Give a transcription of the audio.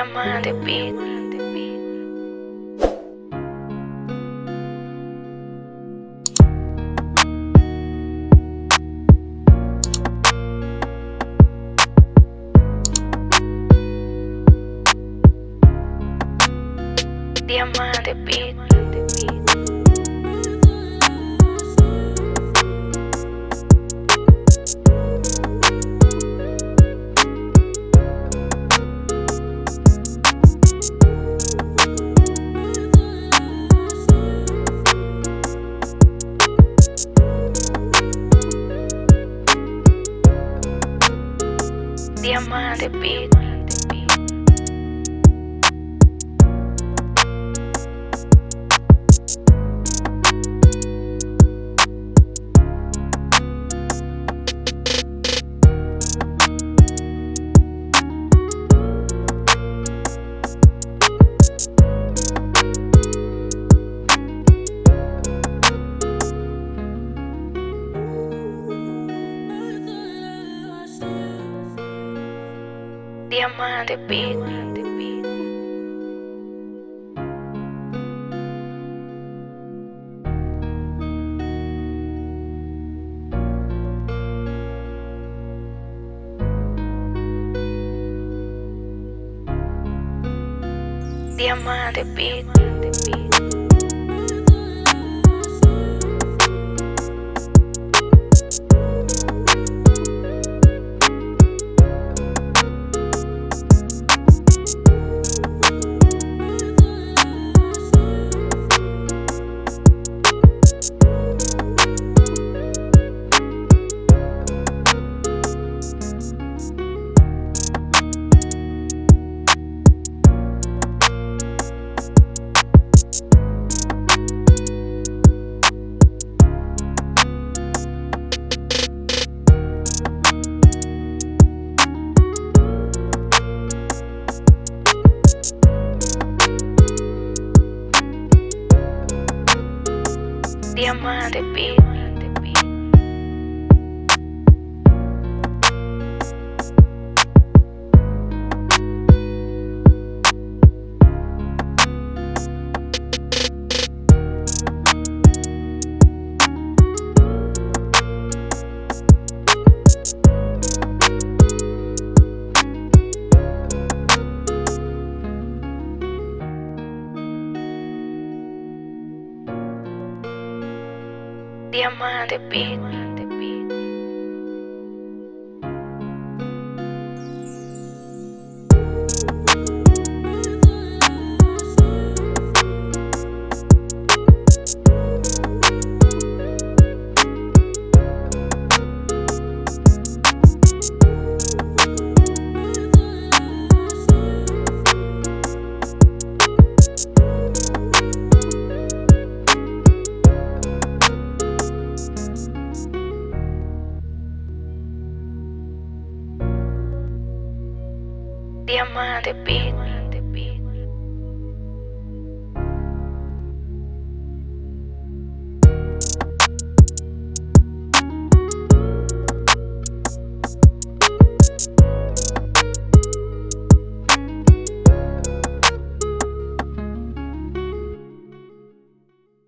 Diamante Beat. Diamante Beat. Diamante Beat. Diamante Beat. Diamante Beat. diamante, bitch. Diamante, bitch. Diamante Beat.